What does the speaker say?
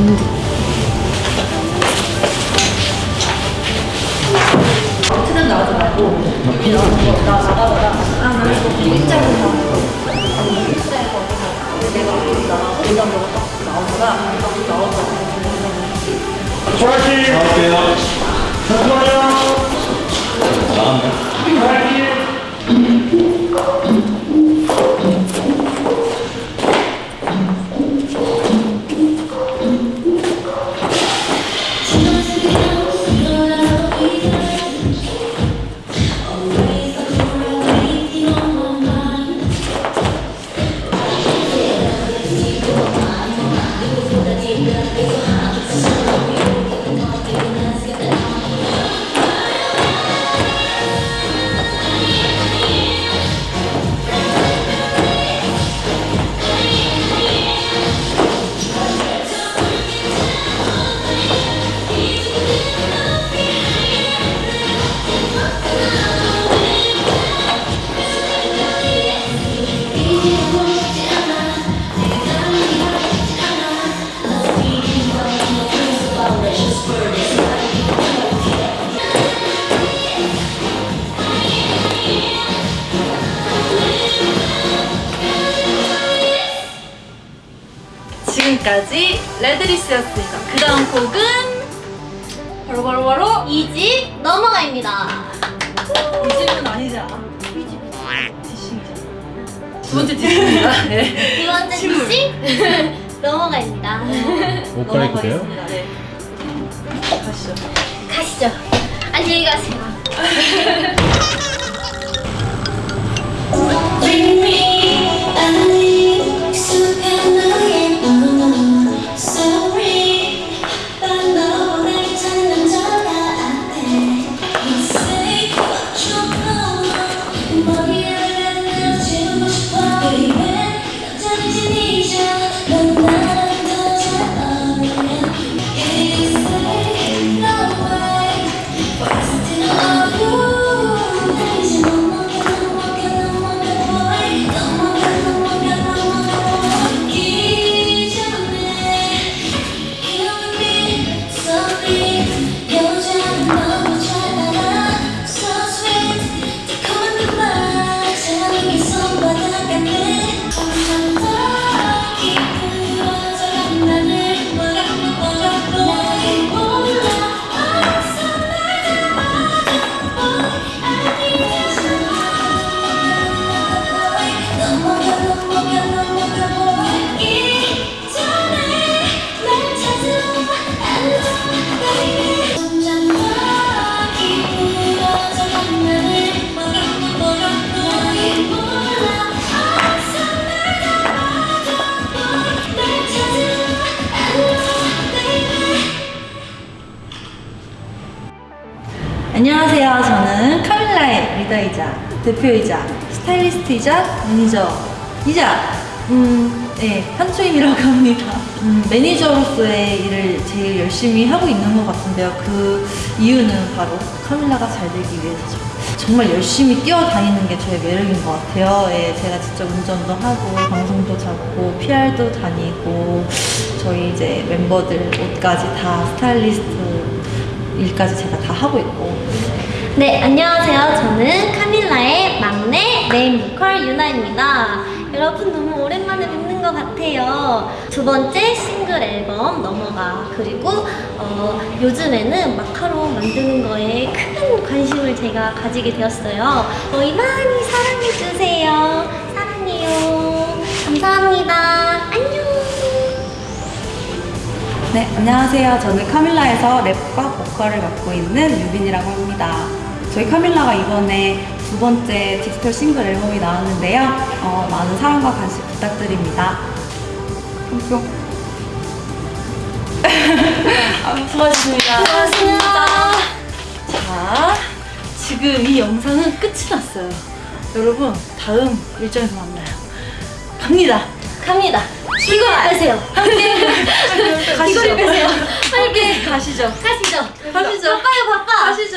반죽 트는 나오지 말고 이런 나 나가거나 아나 이거 일자로 나오는 일자에서 내가 나가고 이런 거딱 나오거나 나오거나 좋아하시 나올게요 잠깐만요 지금까지 레드리스였습니다. 그 다음 곡은 바로 바로 바로 이 집 넘어가입니다. 이 집은 아니지 않아? 두 번째 디싱입니다. 네. 두 번째 집 넘어가입니다. 돼요? 넘어가겠습니다. 네. 가시죠. 가시죠. 안녕히 가세요. 안녕하세요. 저는 카밀라의 리더이자 대표이자 스타일리스트이자 매니저이자 음, 네, 현초임이라고 합니다. 음, 매니저로서의 일을 제일 열심히 하고 있는 것 같은데요. 그 이유는 바로 카밀라가 잘 되기 위해서죠. 정말 열심히 뛰어다니는 게 저의 매력인 것 같아요. 예, 제가 직접 운전도 하고 방송도 잡고 PR도 다니고 저희 이제 멤버들 옷까지 다 스타일리스트 일까지 제가 다 하고 있고 네, 안녕하세요. 저는 카밀라의 막내 메인 보컬 유나입니다. 여러분 너무 오랜만에 뵙는 것 같아요. 두 번째 싱글 앨범 넘어가 그리고 어, 요즘에는 마카롱 만드는 거에 큰 관심을 제가 가지게 되었어요. 저희 많이 사랑해주세요. 네, 안녕하세요. 저는 카밀라에서 랩과 보컬을 맡고 있는 유빈이라고 합니다. 저희 카밀라가 이번에 두 번째 디지털 싱글 앨범이 나왔는데요. 어, 많은 사랑과 관심 부탁드립니다. 뿅뿅. 아, 수고하셨습니다. 고맙습니다. 자, 지금 이 영상은 끝이 났어요. 여러분, 다음 일정에서 만나요. 갑니다. 갑니다. 이걸 빼세요. 함께. 가시죠. 이걸 빼세요. 함께. 가시죠. 가시죠. 가시죠. 바빠요, 바빠. 가시죠.